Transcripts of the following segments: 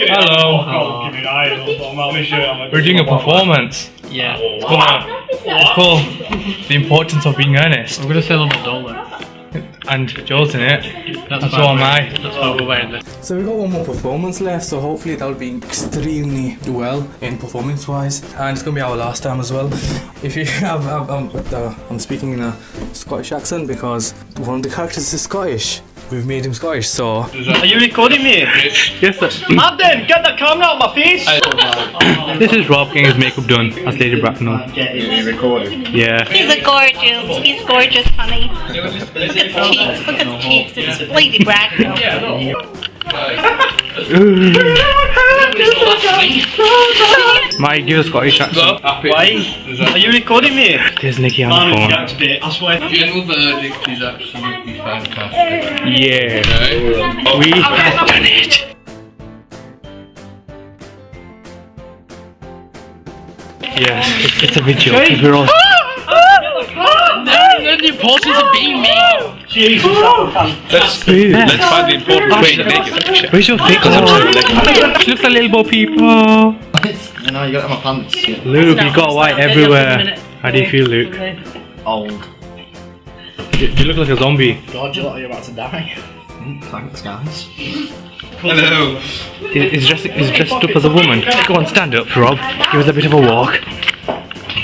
Hello. We're doing a performance. Yeah. It's called, it's called The Importance of Being Earnest. I'm gonna say a dollar. And Joel's in it. That's And so am I. That's why we're wearing this. So we got one more performance left, so hopefully that'll be extremely well in performance wise, and it's gonna be our last time as well. If you have, I'm, I'm, uh, I'm speaking in a Scottish accent because one of the characters is Scottish. We've made him Scottish, so Are you recording me? Yes, sir. Abden, get the camera out of my face! This is Rob getting his makeup done as Lady Bracknell. Yeah. He's a gorgeous. He's gorgeous, honey. Look at the cheeks. Look at the cheeks. It's Lady Bracknell. My give a Scottish accent. Why? Are you recording me? There's Nikki on the phone. I swear. General verdict is absolutely fantastic. Yeah. Okay. We have done it. Yes, it's, it's a video because we're all. No, the importance of being me. Jesus, that Let's let's find the important way to make it. Where's your thing? Oh, she looks like little Bo people. You know, you got my pants. Luke, you got white everywhere. How do you feel, Luke? Old. You, you look like a zombie. God, you look like you're about to die. Thanks, guys. Hello. He- He's dressed, he's dressed up as a woman. Go on, stand up, Rob. Give us a bit of a walk.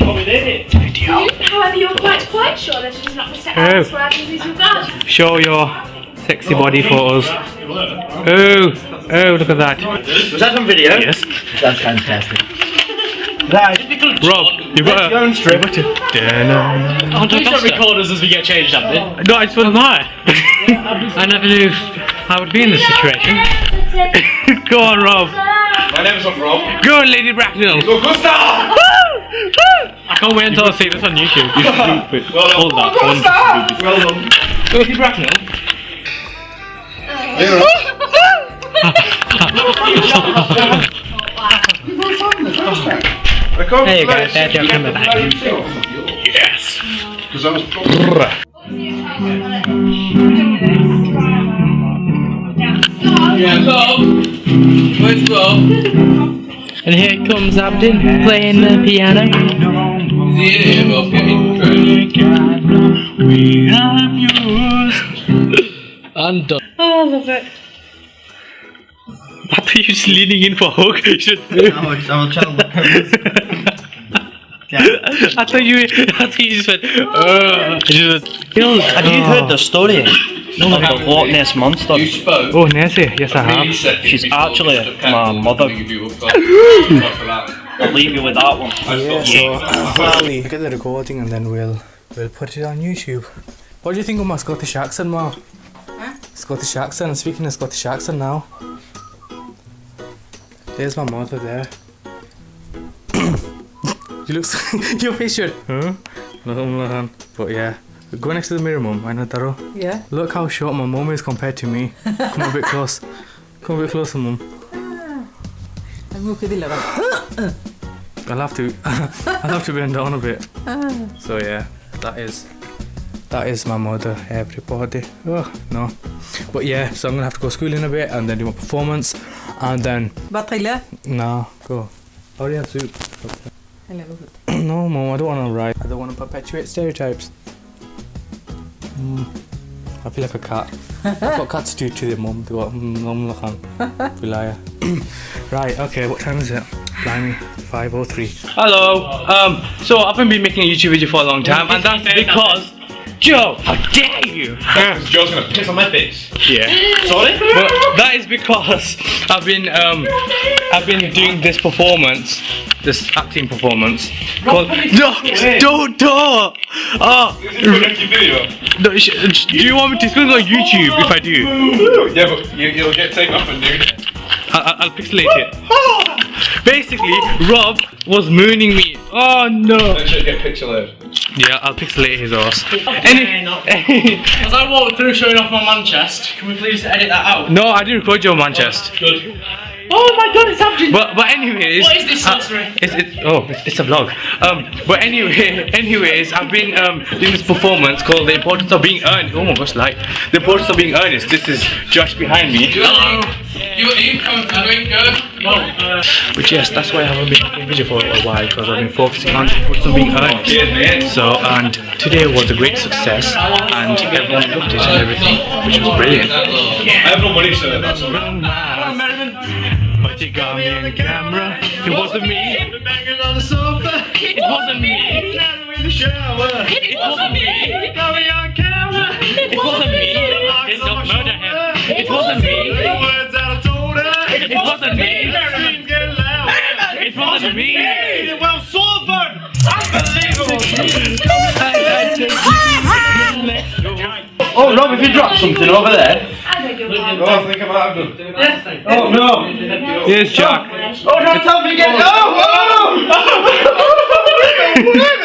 Oh, we did it. However, you're quite quite sure that it is not Mr. Oh. Adams who Adams is. Show your sexy body for us. Oh, oh, look at that. Was that on video? Yes. That's fantastic. Rob, you've got a. You've got to. Da-na. Please don't record us as we get changed, Abden. No, I just want I never knew I would be in this situation. Go on, Rob. My name's not Rob. Go on, Lady Bracknell. Go Gustav! I can't wait until I see this on YouTube. You should. Well done. Hold that. Go One, Gustav! Well done. Lady Bracknell. Hey guys, there's your camera back. Yes. Because I was Yeah, Rob. Where's Rob? And here comes Abden playing the piano. Is he in here, Rob? Get me And done. Oh, I love it. I thought you were just leaning in for a hug. You should- I'm trying to I thought you. I thought you just went. Uh, just, You know, have you heard the story no, of the Loch Ness Monster? You spoke. oh, Nancy. Yes, I have. She's actually my mother. I'll leave you with that one. yeah, so hopefully get the recording and then we'll we'll put it on YouTube. What do you think of my Scottish accent, Ma? Scottish accent. I'm Speaking of Scottish accent now. There's my mother there. You look. your face should. Huh? But yeah. Go next to the mirror, mum. I know Taro. Yeah. Look how short my mum is compared to me. Come a bit close. Come a bit closer, mum. Ah. I'm okay with eleven. I'll have to. I'll have to bend down a bit. Ah. So yeah, that is. That is my mother, everybody. Oh no, but yeah. So I'm gonna have to go school in a bit and then do my performance, and then Bataille. no go. I already have soup. Hello. no, mom, I don't want to write. I don't want to perpetuate stereotypes. Mm, I feel like a cat. That's what cats do to their mum. They go, mum, look on. Be liar. right, okay, what time is it? Blimey, 5.03. Hello. Um. So I haven't been making a YouTube video for a long time, and that's because Joe, how dare you? Because Joe's gonna piss on my face. Yeah. Sorry? But that is because I've been um I've been doing this performance, this acting performance. Called, no, don't don't. Oh, no, sh- sh- do you want me to? It's going on YouTube if I do. Yeah, but you, you'll get taken off and nude. I'll, I'll- I'll pixelate it. Basically, Rob was mooning me. Oh no. Then she'll get pixelated. Yeah, I'll pixelate his ass. Any, As I walk through showing off my man chest, can we please edit that out? no, I didn't record your man chest. Good. Oh my god, it's happening! But but anyways, What is this uh, it's, it's oh it's, it's a vlog. Um, but anyway, anyways, I've been um doing this performance called the importance of being earnest. Oh my gosh, like the importance of being earnest. This is Josh behind me. Hello. You you come doing good? But yes, that's why I haven't been making video for a while because I've been focusing on the importance of being earnest. So and today was a great success and everyone loved it and everything, which was brilliant. I have no money, so that's all. But you got me on camera. It wasn't me. Banging on the sofa. It wasn't me. in the shower. It wasn't me. Got me on camera. It wasn't me. Did not murder him. It wasn't me. The words that I told her. It wasn't me. Screams get loud. It wasn't me. Well, Swordburn. Unbelievable. Oh, Rob, if you drop something over there. I beg your pardon. Oh, think I might have done. Oh no. Here's Jack. Oh, don't tell me again. Oh, oh!